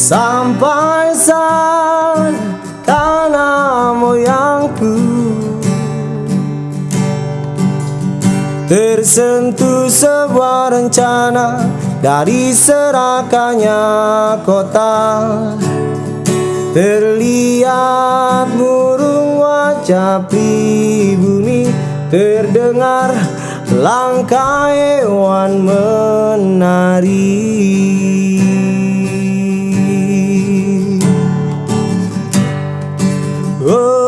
Sampai saat tanah moyangku Tersentuh sebuah rencana Dari serakannya kota. Terlihat burung wajah pribumi Terdengar langkah hewan menari Oh.